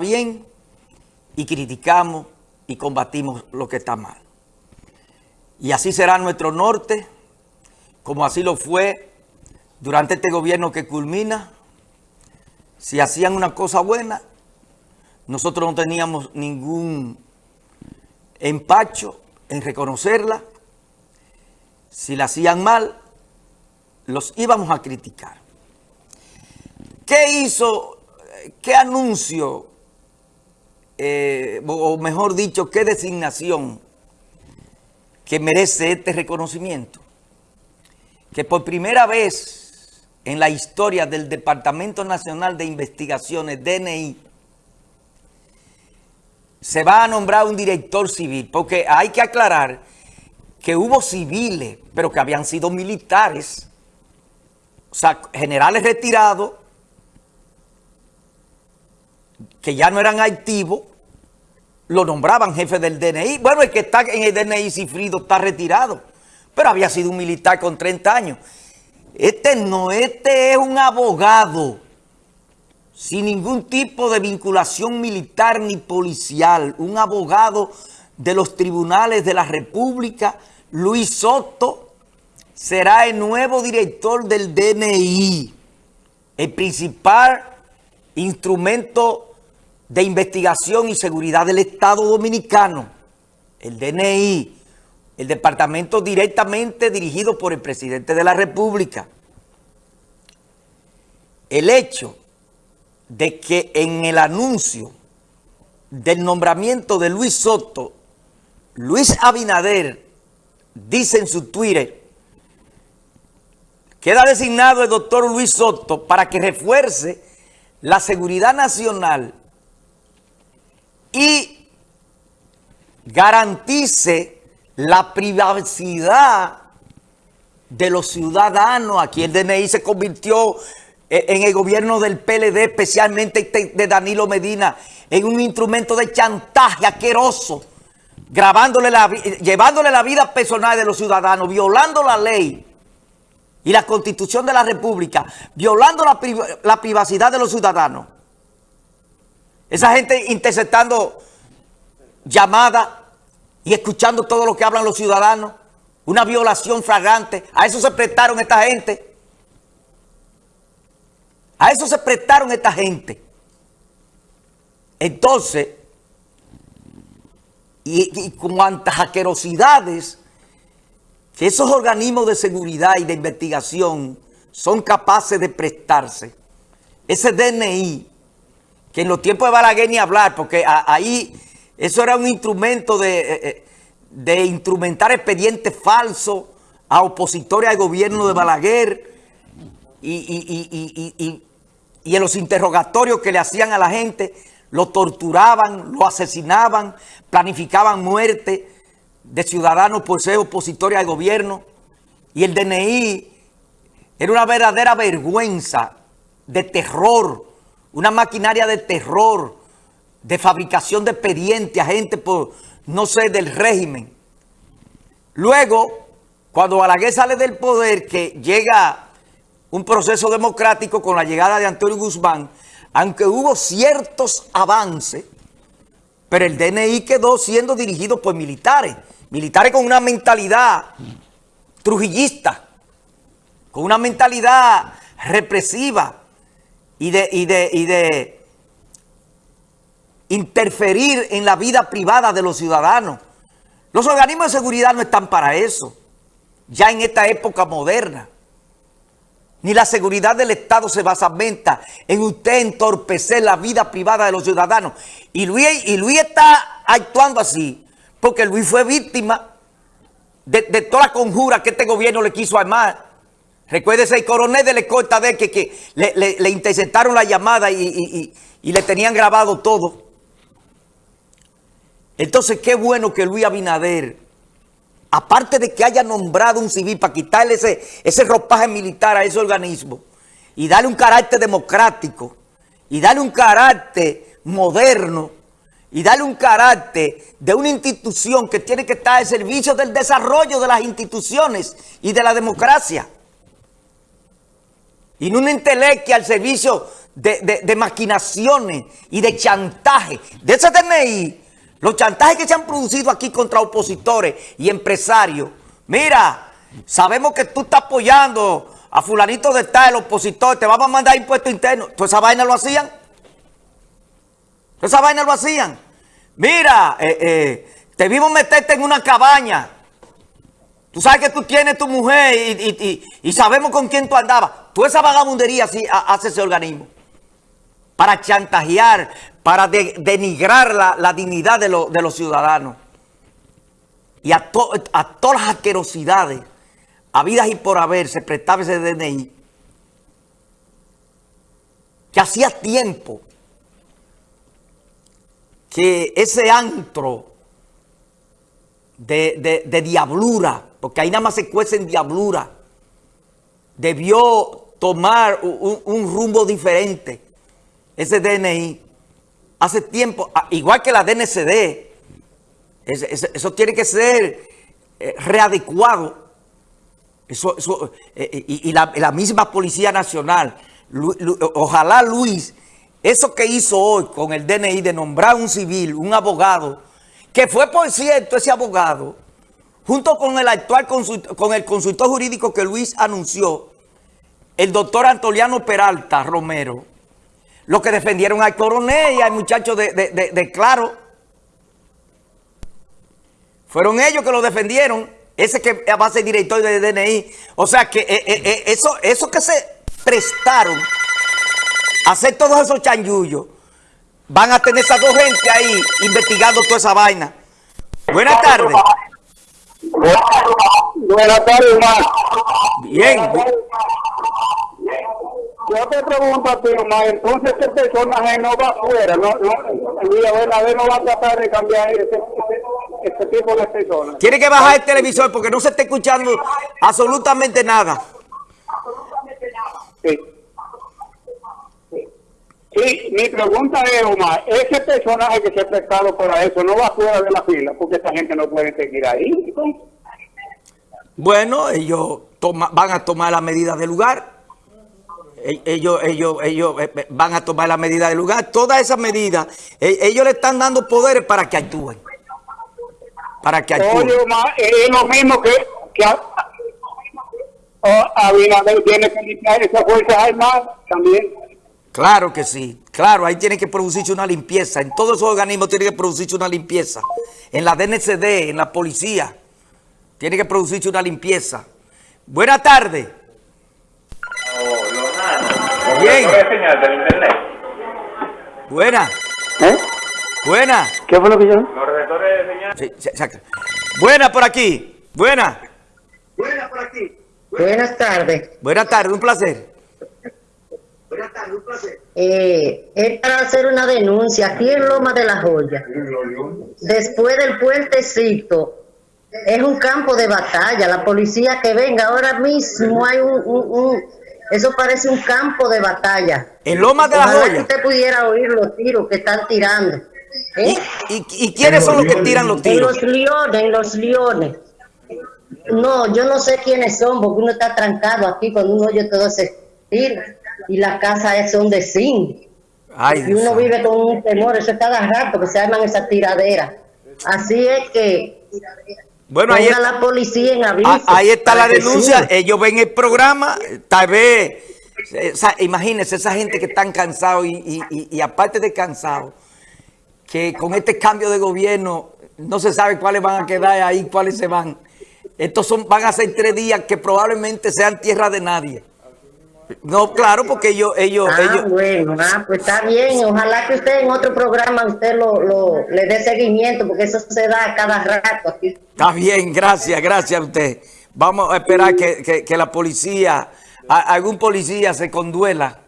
bien y criticamos y combatimos lo que está mal. Y así será nuestro norte, como así lo fue durante este gobierno que culmina. Si hacían una cosa buena, nosotros no teníamos ningún empacho en reconocerla. Si la hacían mal, los íbamos a criticar. ¿Qué hizo, qué anuncio eh, o mejor dicho, qué designación que merece este reconocimiento. Que por primera vez en la historia del Departamento Nacional de Investigaciones, DNI, se va a nombrar un director civil, porque hay que aclarar que hubo civiles, pero que habían sido militares, o sea, generales retirados, que ya no eran activos, lo nombraban jefe del DNI. Bueno, el que está en el DNI, Cifrido, está retirado, pero había sido un militar con 30 años. Este no, este es un abogado sin ningún tipo de vinculación militar ni policial, un abogado de los tribunales de la República, Luis Soto, será el nuevo director del DNI, el principal instrumento de Investigación y Seguridad del Estado Dominicano, el DNI, el departamento directamente dirigido por el presidente de la República. El hecho de que en el anuncio del nombramiento de Luis Soto, Luis Abinader dice en su Twitter, queda designado el doctor Luis Soto para que refuerce la seguridad nacional y garantice la privacidad de los ciudadanos. Aquí el DNI se convirtió eh, en el gobierno del PLD, especialmente de Danilo Medina, en un instrumento de chantaje asqueroso, grabándole la, llevándole la vida personal de los ciudadanos, violando la ley y la constitución de la república, violando la, la privacidad de los ciudadanos. Esa gente interceptando llamadas y escuchando todo lo que hablan los ciudadanos. Una violación flagrante. A eso se prestaron esta gente. A eso se prestaron esta gente. Entonces, y, y cuantas asquerosidades que esos organismos de seguridad y de investigación son capaces de prestarse, ese DNI que en los tiempos de Balaguer ni hablar, porque ahí eso era un instrumento eh, eh, de, instrumentar expedientes falsos a opositores al gobierno de Balaguer y, en los interrogatorios que le hacían a la gente, lo torturaban, lo asesinaban, planificaban muerte de ciudadanos por ser opositores al gobierno. Y el DNI era una verdadera vergüenza de terror una maquinaria de terror, de fabricación de expedientes a gente por, no sé, del régimen. Luego, cuando Balaguer sale del poder, que llega un proceso democrático con la llegada de Antonio Guzmán, aunque hubo ciertos avances, pero el DNI quedó siendo dirigido por militares, militares con una mentalidad trujillista, con una mentalidad represiva, y de, y de, y de interferir en la vida privada de los ciudadanos. Los organismos de seguridad no están para eso, ya en esta época moderna. Ni la seguridad del Estado se basamenta en usted entorpecer la vida privada de los ciudadanos. Y Luis, y Luis está actuando así porque Luis fue víctima de, de toda la conjura que este gobierno le quiso armar Recuérdese el coronel de la escolta de que, que le, interceptaron la llamada y, le tenían grabado todo. Entonces, qué bueno que Luis Abinader, aparte de que haya nombrado un civil para quitarle ese, ese ropaje militar a ese organismo y darle un carácter democrático y darle un carácter moderno y darle un carácter de una institución que tiene que estar al servicio del desarrollo de las instituciones y de la democracia y no un entelequia al servicio de, maquinaciones y de chantaje. De ese DNI, los chantajes que se han producido aquí contra opositores y empresarios. Mira, sabemos que tú estás apoyando a fulanito de tal, el opositor, te vamos a mandar impuestos internos. ¿Toda esa vaina lo hacían? ¿Toda esa vaina lo hacían? Mira, eh, eh, te vimos meterte en una cabaña. Tú sabes que tú tienes tu mujer y, sabemos con quién tú andabas. Toda esa vagabundería así hace ese organismo. Para chantajear, para denigrar la, dignidad de, los ciudadanos. Y a, todas las asquerosidades habidas y por haber se prestaba ese DNI, que hacía tiempo que ese antro de, diablura, porque ahí nada más se cuecen diablura, debió tomar un, rumbo diferente, ese DNI. Hace tiempo, igual que la DNCD, eso tiene que ser eh, readecuado eso, eh, eh, y, la, misma Policía Nacional. ojalá Luis, eso que hizo hoy con el DNI de nombrar un civil, un abogado, que fue por cierto ese abogado, junto con el actual consultor, con el consultor jurídico que Luis anunció, el doctor Antoliano Peralta Romero, los que defendieron al coronel y al muchacho de, de Claro. Fueron ellos que lo defendieron. Ese que va a ser director de DNI. O sea que eh, eh, eh, eso, eso que se prestaron a hacer todos esos chanjullos, van a tener esas dos gente ahí investigando toda esa vaina. Buenas tardes. Buenas tardes. Bien. Yo te pregunto a ti, Omar, entonces este personaje no va afuera, no, no, no va a tratar de cambiar ese, tipo de personas. Tiene que bajar el televisor porque no se está escuchando absolutamente nada. Sí. Sí, mi pregunta es, Omar, ese personaje que se ha prestado para eso no va fuera de la fila porque esta gente no puede seguir ahí. Bueno, ellos van a tomar la medida del lugar. E-, ellos, ellos, ellos eh, eh, van a tomar la medida del lugar. Todas esas medidas, e-, ellos le están dando poderes para que actúen para que Oye, es lo mismo que, que Abinader tiene que limpiar esas fuerzas armadas también. Claro que sí, claro, ahí tiene que producirse una limpieza, en todos esos organismos tiene que producirse una limpieza, en la DNCD, en la policía, tiene que producirse una limpieza. Buenas tardes. Bien. Buena. ¿Eh? Buena. ¿Qué fue lo que yo? Buena por aquí. Buena. Buena por aquí. Buenas tardes. Buenas tardes, un placer. Buenas tardes, un placer. Eh, es para hacer una denuncia aquí en Loma de la Joya. Después del puentecito, es un campo de batalla. La policía que venga ahora mismo hay un, eso parece un campo de batalla. En Loma de la Joya. que usted pudiera oír los tiros que están tirando. ¿Y, y, quiénes son los que tiran los tiros? En los leones, en los leones. No, yo no sé quiénes son, porque uno está trancado aquí cuando uno oye todo ese tiro. Y las casas son de zinc. y uno vive con un temor, eso es cada rato que se arman esas tiraderas. Así es que bueno, ahí está, la policía en aviso, ah, ahí está la denuncia, ellos ven el programa, tal vez, imagínense esa gente que están cansados y, y, y aparte de cansados, que con este cambio de gobierno no se sabe cuáles van a quedar ahí, cuáles se van. Estos son, van a ser tres días que probablemente sean tierra de nadie. No, claro, porque ellos... ellos, ah, ellos... bueno, ah, pues está bien. Ojalá que usted en otro programa usted lo, lo, le dé seguimiento, porque eso se da cada rato aquí. Está bien, gracias, gracias a usted. Vamos a esperar que, que, que la policía, algún policía se conduela